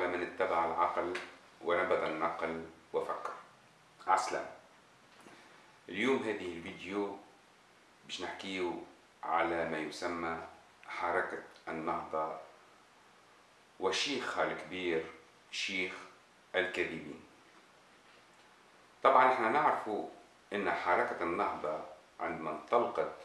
على من اتبع العقل ونبذ النقل وفكر. عسلام. اليوم هذه الفيديو باش نحكيه على ما يسمى حركة النهضة وشيخها الكبير شيخ الكاذبين. طبعا إحنا نعرف إن حركة النهضة عندما انطلقت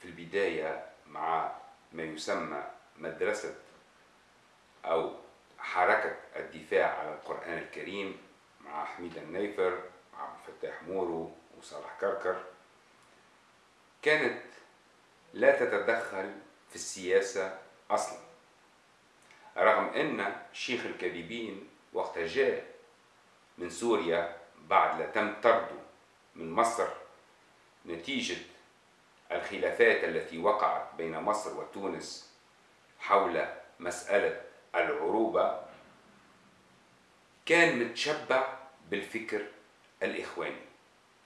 في البداية مع ما يسمى مدرسة أو حركة الدفاع على القرآن الكريم مع حميد النيفر وعبد الفتاح مورو وصالح كركر كانت لا تتدخل في السياسة أصلا. رغم أن شيخ الكاذبين وقت جاء من سوريا بعد لا تم طرده من مصر نتيجة الخلافات التي وقعت بين مصر وتونس حول مسألة العروبة كان متشبع بالفكر الإخواني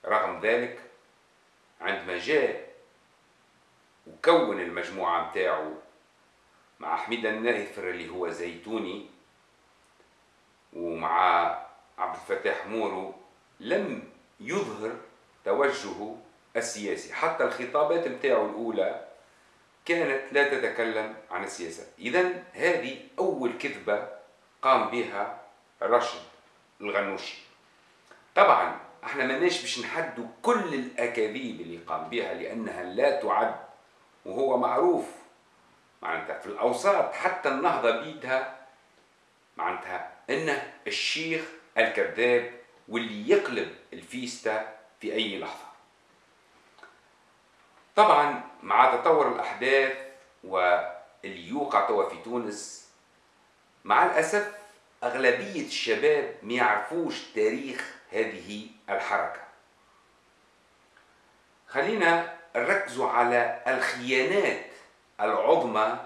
رغم ذلك عندما جاء وكون المجموعة متاعه مع حميد الناهفر اللي هو زيتوني ومع عبد الفتاح مورو لم يظهر توجهه السياسي حتى الخطابات متاعه الأولى كانت لا تتكلم عن السياسة. إذا هذه أول كذبة قام بها رشد الغنوشي. طبعا إحنا ماناش باش نحدوا كل الأكاذيب اللي قام بها لأنها لا تعد وهو معروف معناتها في الأوساط حتى النهضة بيدها معناتها إنه الشيخ الكذاب واللي يقلب الفيستا في أي لحظة. طبعا مع تطور الأحداث واللي يوقع توا في تونس مع الأسف أغلبية الشباب ما يعرفوش تاريخ هذه الحركة. خلينا نركزوا على الخيانات العظمى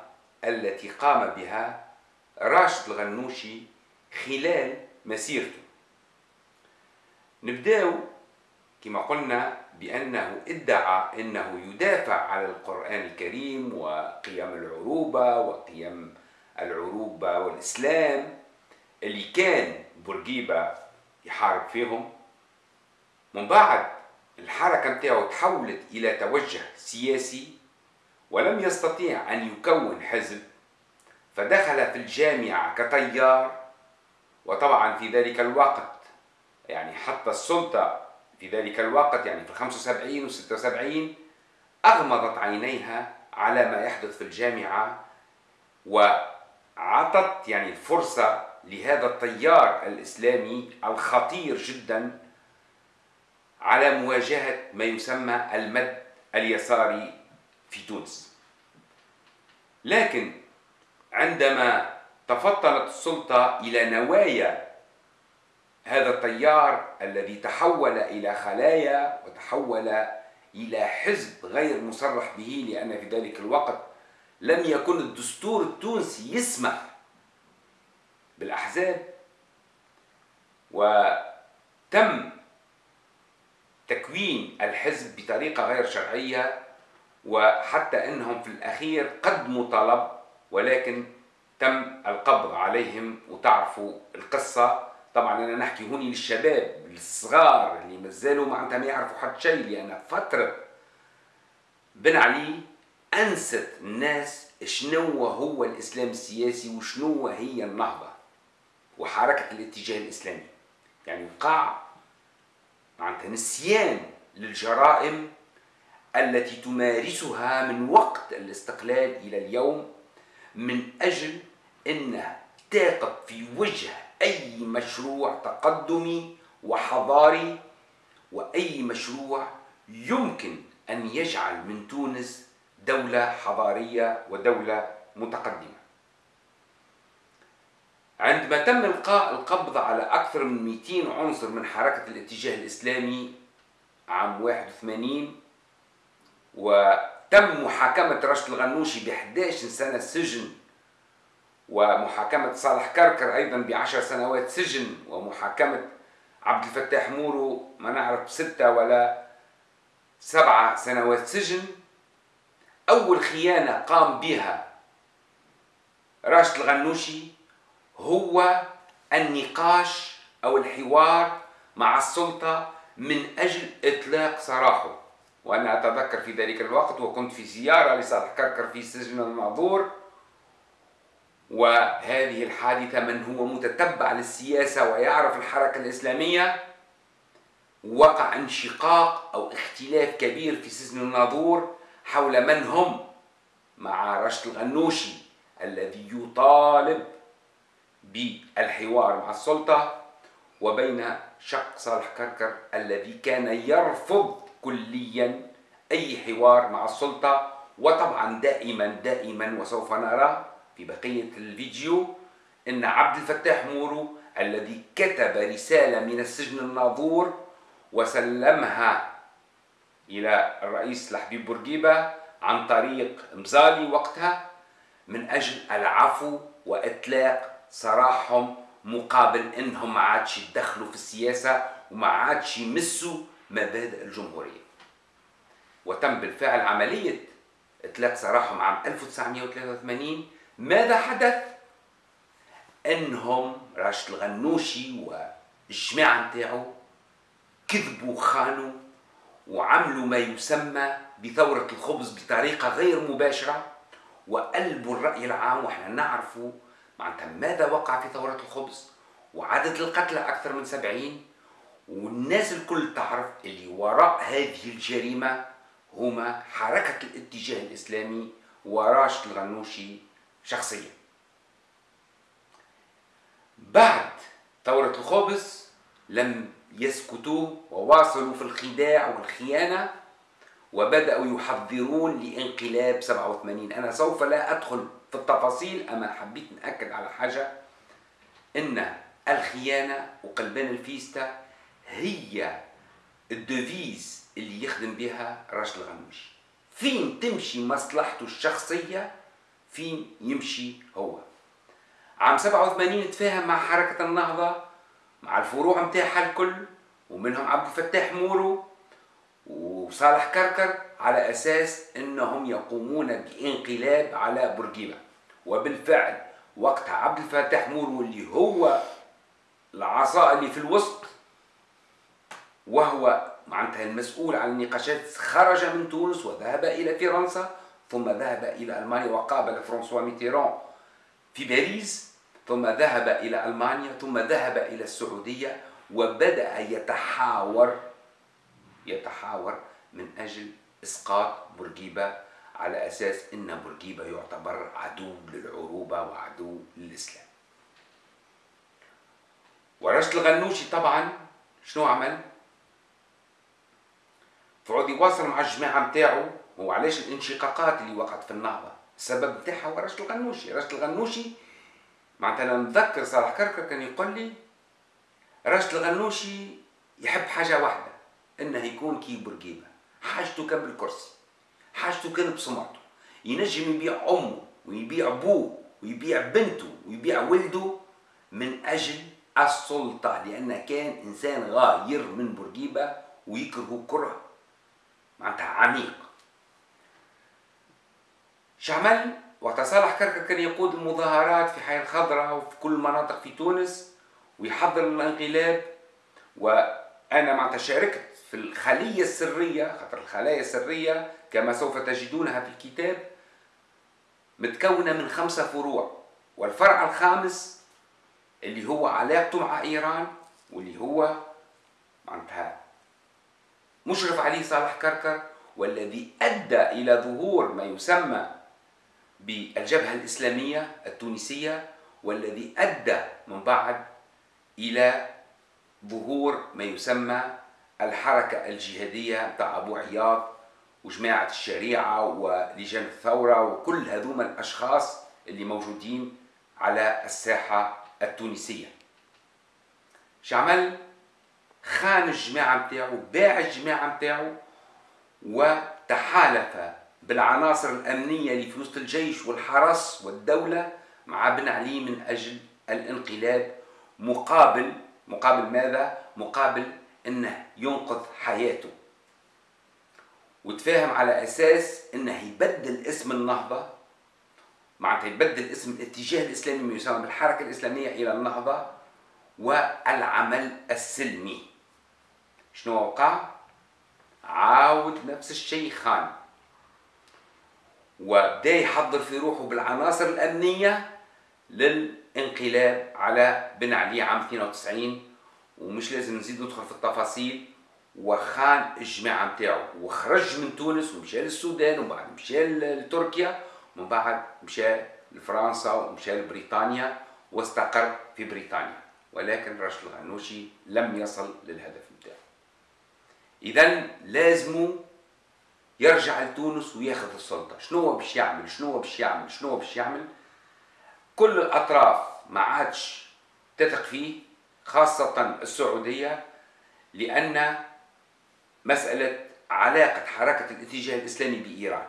التي قام بها راشد الغنوشي خلال مسيرته. نبداو كما قلنا بأنه ادعى أنه يدافع على القرآن الكريم وقيم العروبة وقيم العروبة والإسلام اللي كان بورقيبة يحارب فيهم. من بعد الحركة متاعه تحولت إلى توجه سياسي ولم يستطيع أن يكون حزب فدخل في الجامعة كطيار. وطبعا في ذلك الوقت يعني حتى السلطة في ذلك الوقت يعني في 75 و 76 أغمضت عينيها على ما يحدث في الجامعة وعطت يعني الفرصة لهذا التيار الإسلامي الخطير جدا على مواجهة ما يسمى المد اليساري في تونس. لكن عندما تفطنت السلطة إلى نوايا هذا التيار الذي تحول إلى خلايا وتحول إلى حزب غير مصرح به لأن في ذلك الوقت لم يكن الدستور التونسي يسمح بالأحزاب. وتم تكوين الحزب بطريقة غير شرعية وحتى أنهم في الأخير قدموا طلب ولكن تم القبض عليهم. وتعرفوا القصة طبعا أنا نحكي هوني للشباب الصغار اللي مازالوا معناتها ما يعرفوا حد شيء لأن فترة بن علي أنست الناس شنو هو الإسلام السياسي وشنو هي النهضة وحركة الاتجاه الإسلامي. يعني وقع معناتها نسيان للجرائم التي تمارسها من وقت الاستقلال إلى اليوم من أجل أنها تقف في وجه أي مشروع تقدمي وحضاري وأي مشروع يمكن أن يجعل من تونس دولة حضارية ودولة متقدمة. عندما تم إلقاء القبض على أكثر من 200 عنصر من حركة الاتجاه الإسلامي عام 81 وتم محاكمة رشد الغنوشي ب 11 سنة سجن ومحاكمة صالح كركر أيضا بعشر سنوات سجن ومحاكمة عبد الفتاح مورو ما نعرف ستة ولا سبعة سنوات سجن. أول خيانة قام بها راشد الغنوشي هو النقاش أو الحوار مع السلطة من أجل إطلاق سراحه وأنا أتذكر في ذلك الوقت وكنت في زيارة لصالح كركر في سجن المعذور. وهذه الحادثة من هو متتبع للسياسة ويعرف الحركة الإسلامية وقع انشقاق أو اختلاف كبير في سجن الناظور حول من هم مع رشد الغنوشي الذي يطالب بالحوار مع السلطة وبين شق صالح كركر الذي كان يرفض كليا أي حوار مع السلطة وطبعا دائما دائما وسوف نرى في بقية الفيديو أن عبد الفتاح مورو الذي كتب رسالة من السجن الناظور وسلمها إلى الرئيس لحبيب بورقيبة عن طريق مزالي وقتها من أجل العفو وإطلاق سراحهم مقابل إنهم ما عادش يدخلوا في السياسة وما عادش يمسوا مبادئ الجمهورية. وتم بالفعل عملية إطلاق سراحهم عام 1983 ماذا حدث؟ أنهم راشد الغنوشي والجماعة نتاعو كذبوا خانوا وعملوا ما يسمى بثورة الخبز بطريقة غير مباشرة وقلبوا الرأي العام وإحنا نعرفوا معناتها ماذا وقع في ثورة الخبز وعدد القتلى أكثر من سبعين والناس الكل تعرف اللي وراء هذه الجريمة هما حركة الاتجاه الإسلامي وراشد الغنوشي شخصيا بعد ثورة الخبز لم يسكتوا وواصلوا في الخداع والخيانة وبدأوا يحضرون لانقلاب 87 أنا سوف لا أدخل في التفاصيل أما حبيت نأكد على حاجة إن الخيانة وقلبان الفيستا هي ال devise اللي يخدم بها راشد الغنوشي فين تمشي مصلحته الشخصية؟ فين يمشي هو. عام 87 تفاهم مع حركة النهضة مع الفروع متاعها الكل ومنهم عبد الفتاح مورو وصالح كركر على أساس أنهم يقومون بإنقلاب على بورقيبة. وبالفعل وقتها عبد الفتاح مورو اللي هو العصا اللي في الوسط وهو معناتها المسؤول عن النقاشات خرج من تونس وذهب إلى فرنسا ثم ذهب إلى ألمانيا وقابل فرانسوا ميتيران في باريس ثم ذهب إلى ألمانيا ثم ذهب إلى السعودية وبدأ يتحاور يتحاور من أجل إسقاط بورقيبة على أساس أن بورقيبة يعتبر عدو للعروبة وعدو للإسلام ورشد الغنوشي طبعا شنو عمل؟ فعود يواصل مع الجماعة متاعه هو علاش الانشقاقات اللي وقعت في النهضة؟ السبب متاعها هو رشد الغنوشي. رشد الغنوشي معناتها أنا نتذكر صالح كركر كان يقول لي رشد الغنوشي يحب حاجة واحدة إنه يكون كي بورقيبة حاجته كان بالكرسي حاجته كان بسمعته. ينجم يبيع أمه ويبيع أبوه ويبيع بنته ويبيع ولده من أجل السلطة لأنه كان إنسان غاير من بورقيبة ويكره كره معناتها عميق. شعمل وقت صالح كركر كان يقود المظاهرات في حي الخضراء وفي كل المناطق في تونس ويحضر الانقلاب. وأنا معناتها شاركت في الخلية السرية خاطر الخلايا السرية كما سوف تجدونها في الكتاب متكونة من خمسة فروع. والفرع الخامس اللي هو علاقته مع إيران واللي هو معناتها مشرف عليه صالح كركر والذي أدى إلى ظهور ما يسمى بالجبهة الإسلامية التونسية والذي أدى من بعد إلى ظهور ما يسمى الحركة الجهادية بتاع أبو عياض وجماعة الشريعة ولجان الثورة وكل هذوما الأشخاص اللي موجودين على الساحة التونسية. شعمل خان الجماعة متاعو باع الجماعة متاعو وتحالف بالعناصر الأمنية اللي في وسط الجيش والحرس والدولة مع بن علي من أجل الانقلاب مقابل مقابل ماذا؟ مقابل أنه ينقذ حياته وتفاهم على أساس أنه يبدل اسم النهضة معناتها يبدل اسم الاتجاه الإسلامي ما يسمى بالحركة الإسلامية إلى النهضة والعمل السلمي شنو وقع؟ عاود نفس الشيء خان وبدا يحضر في روحه بالعناصر الأمنية للانقلاب على بن علي عام 92 ومش لازم نزيد ندخل في التفاصيل. وخان الجماعة نتاعو وخرج من تونس ومشى للسودان ومن بعد مشى لتركيا ومن بعد مشى لفرنسا ومشى لبريطانيا واستقر في بريطانيا. ولكن راشد الغنوشي لم يصل للهدف نتاعو اذا لازمه يرجع لتونس وياخذ السلطة. شنو هو باش يعمل؟ شنو هو باش يعمل؟ شنو هو باش يعمل؟ كل الأطراف ما عادش تثق فيه خاصة السعودية لأن مسألة علاقة حركة الاتجاه الإسلامي بإيران.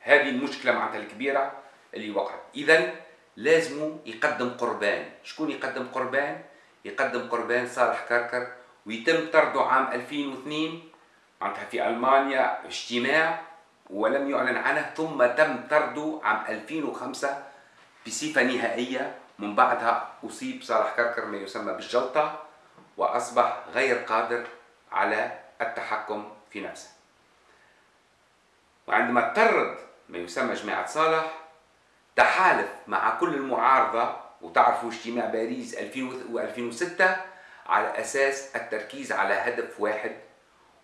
هذه المشكلة معناتها الكبيرة اللي وقعت. إذا لازم يقدم قربان. شكون يقدم قربان؟ يقدم قربان صالح كركر ويتم طرده عام 2002 معناتها في ألمانيا اجتماع ولم يعلن عنه ثم تم طرده عام 2005 بصفة نهائية. من بعدها أصيب صالح كركر ما يسمى بالجلطة وأصبح غير قادر على التحكم في نفسه. وعندما اضطرد ما يسمى جماعة صالح تحالف مع كل المعارضة وتعرفوا اجتماع باريس 2006 على أساس التركيز على هدف واحد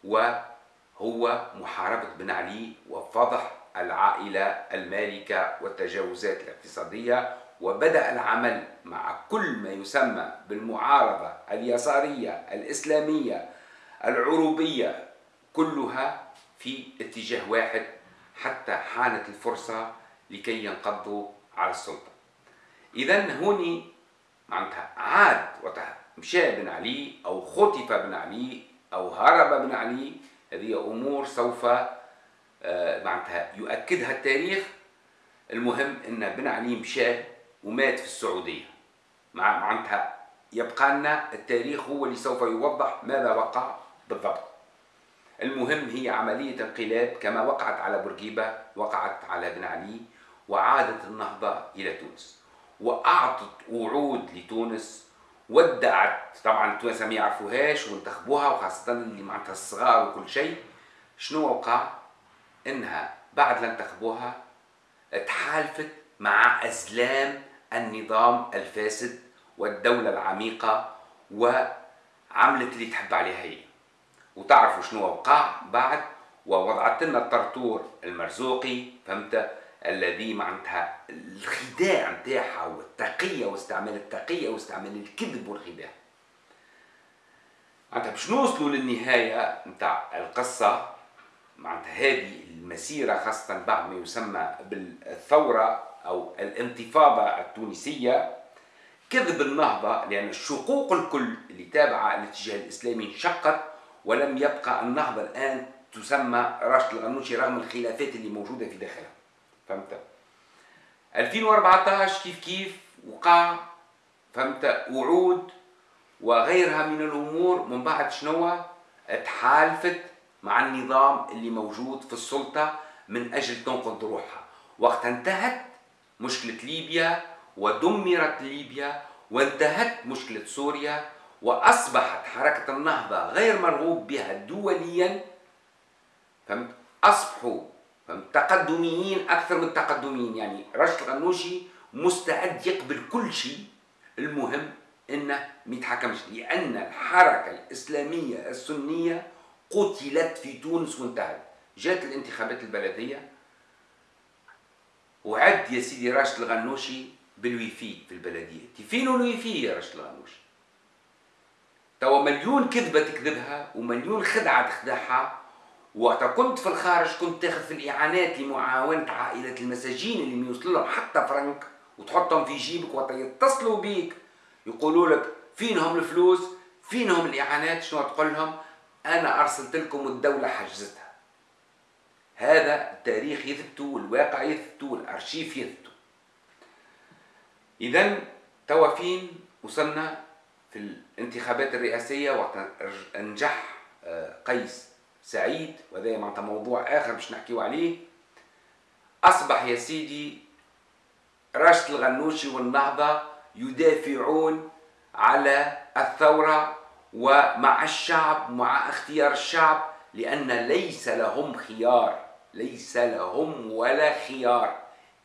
وهو محاربة بن علي وفضح العائلة المالكة والتجاوزات الاقتصادية وبدأ العمل مع كل ما يسمى بالمعارضة اليسارية الإسلامية العروبية كلها في اتجاه واحد حتى حانت الفرصة لكي ينقضوا على السلطة. إذا هوني معناتها عاد مشى بن علي أو خطف بن علي أو هرب بن علي هذه أمور سوف آه، معناتها يؤكدها التاريخ. المهم أن بن علي مشى ومات في السعودية. مع معناتها يبقى لنا التاريخ هو اللي سوف يوضح ماذا وقع بالضبط. المهم هي عملية انقلاب كما وقعت على بورقيبة وقعت على بن علي وعادت النهضة إلى تونس. وأعطت وعود لتونس ودعت. طبعا التوانسة ما يعرفوهاش وانتخبوها وخاصة اللي معناتها الصغار وكل شيء. شنو وقع؟ إنها بعد لا انتخبوها تحالفت مع أزلام النظام الفاسد والدولة العميقة وعملت اللي تحب عليها هي. وتعرفوا شنو وقع بعد؟ ووضعت لنا الطرطور المرزوقي فهمت؟ الذي معناتها الخداع نتاعها والتقية واستعمال التقية واستعمال الكذب والخداع. معناتها باش نوصلوا للنهاية نتاع القصة معناتها هذه المسيرة خاصة بعد ما يسمى بالثورة أو الانتفاضة التونسية. كذب النهضة لأن الشقوق الكل اللي تابعة الاتجاه الإسلامي انشقت ولم يبقى النهضة الآن تسمى راشد الغنوشي رغم الخلافات اللي موجودة في داخلها. فهمت؟ 2014 كيف كيف وقع فهمت؟ وعود وغيرها من الأمور من بعد شنو؟ تحالفت مع النظام اللي موجود في السلطة من أجل تنقذ روحها. وقت انتهت مشكلة ليبيا ودمرت ليبيا وانتهت مشكلة سوريا وأصبحت حركة النهضة غير مرغوب بها دوليا فهمت؟ أصبحوا فهمت تقدميين أكثر من تقدميين. يعني رشد الغنوشي مستعد يقبل كل شيء. المهم إنه ما يتحكمش لأن الحركة الإسلامية السنية قتلت في تونس وانتهت. جات الانتخابات البلدية. وعد يا سيدي راشد الغنوشي بالويفي في البلدية. فين الويفي يا راشد الغنوشي؟ توا مليون كذبة تكذبها ومليون خدعة تخدعها وقت كنت في الخارج كنت تاخذ في الإعانات لمعاونة عائلة المساجين اللي يوصل لهم حتى فرنك وتحطهم في جيبك وقت يتصلوا بيك. يقولوا لك فينهم الفلوس؟ فينهم الإعانات؟ شنو تقول لهم؟ أنا أرسلت لكم الدولة حجزتها. هذا التاريخ يثبته والواقع يثبته والأرشيف يثبته اذا توا فين وصلنا في الانتخابات الرئاسية وقت نجح آه، قيس. سعيد وهذا معناتها موضوع آخر باش نحكيو عليه. أصبح يا سيدي راشد الغنوشي والنهضة يدافعون على الثورة ومع الشعب مع اختيار الشعب لأن ليس لهم خيار ليس لهم ولا خيار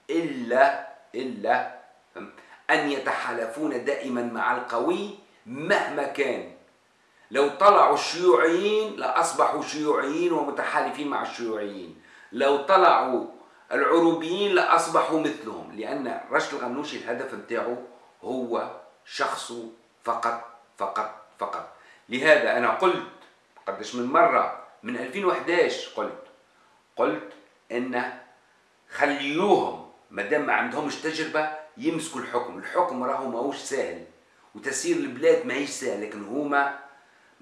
إلا إلا أن يتحالفون دائما مع القوي مهما كان. لو طلعوا الشيوعيين لأصبحوا شيوعيين ومتحالفين مع الشيوعيين. لو طلعوا العروبيين لأصبحوا مثلهم لأن رشد الغنوشي الهدف نتاعو هو شخصه فقط فقط فقط. لهذا أنا قلت قدش من مرة من 2011 قلت قلت إن خليوهم ما دام ما عندهمش تجربة يمسكوا الحكم. الحكم راهو ماهوش سهل وتسيير البلاد ماهيش سهل لكن هما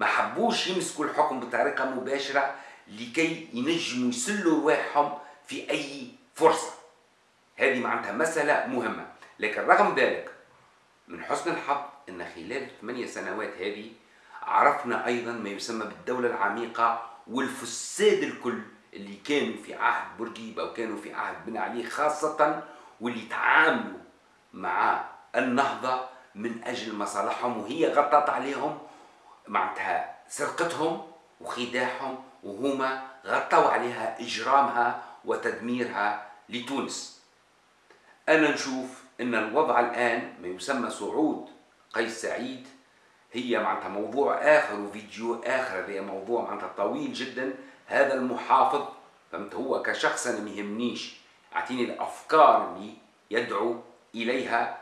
ما حبوش يمسكوا الحكم بطريقة مباشرة لكي ينجموا يسلوا رواحهم في أي فرصة. هذه معناتها مسألة مهمة. لكن رغم ذلك من حسن الحظ أن خلال الثمانية سنوات هذه عرفنا أيضا ما يسمى بالدولة العميقة والفساد الكل اللي كانوا في عهد بورقيبة وكانوا في عهد بن علي خاصة واللي تعاملوا مع النهضة من أجل مصالحهم وهي غطت عليهم معناتها سرقتهم وخداعهم وهما غطوا عليها إجرامها وتدميرها لتونس. أنا نشوف أن الوضع الآن ما يسمى صعود قيس سعيد هي معناتها موضوع آخر وفيديو آخر هي موضوع معناتها طويل جدا. هذا المحافظ فهمت؟ هو كشخص أنا ميهمنيش أعطيني الأفكار اللي يدعو إليها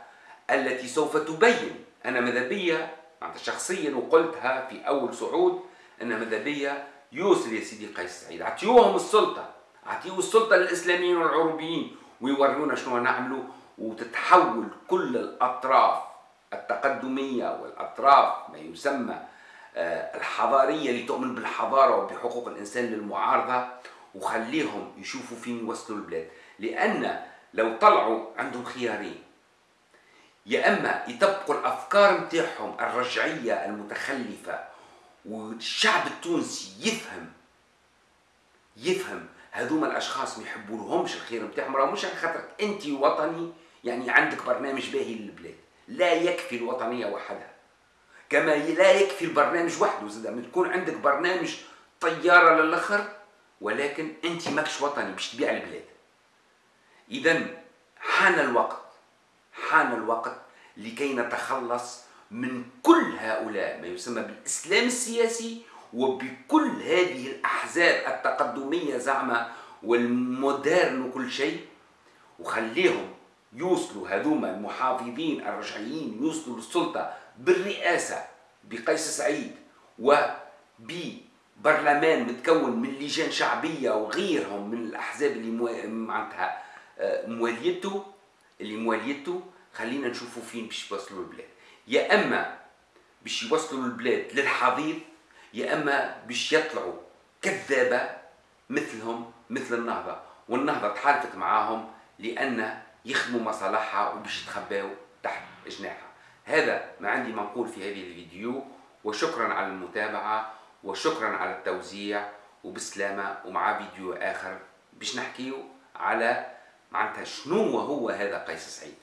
التي سوف تبين. أنا ماذا بيا؟ معناتها شخصيا وقلتها في أول صعود أن بيا يوصل يا سيدي قيس سعيد. أعطيوهم السلطة. أعطيو السلطة للإسلاميين والعربيين. ويورونا شنو نعملوا. وتتحول كل الأطراف التقدمية والأطراف ما يسمى آه، الحضارية اللي تؤمن بالحضارة وبحقوق الإنسان للمعارضة. وخليهم يشوفوا فين يوصلوا البلاد. لأن لو طلعوا عندهم خيارين يا أما يطبقوا الأفكار نتاعهم الرجعية المتخلفة والشعب التونسي يفهم يفهم هذوما الأشخاص ما يحبوا لهمش الخير نتاعهم راه مش خاطر انت وطني يعني عندك برنامج باهي للبلاد. لا يكفي الوطنية وحدها. كما لا يكفي البرنامج وحده زاد تكون عندك برنامج طيارة للآخر ولكن انت ماكش وطني باش تبيع البلاد. اذا حان الوقت. حان الوقت لكي نتخلص من كل هؤلاء ما يسمى بالإسلام السياسي وبكل هذه الأحزاب التقدمية زعما والمودرن وكل شيء. وخليهم يوصلوا هذوما المحافظين الرجعيين يوصلوا للسلطة بالرئاسة بقيس سعيد وببرلمان متكون من لجان شعبية وغيرهم من الأحزاب اللي معناتها آه، مواليته اللي مواليته خلينا نشوفوا فين باش يوصلوا البلاد. يا أما باش يوصلوا البلاد للحضيض يا أما باش يطلعوا كذابة مثلهم مثل النهضة. والنهضة تحالفت معاهم لأن يخدموا مصالحها وباش يتخباو تحت جناحها هذا ما عندي ما نقول في هذه الفيديو. وشكرا على المتابعة وشكرا على التوزيع وبسلامة ومع فيديو آخر باش نحكيو على معناتها شنو هو هذا قيس سعيد؟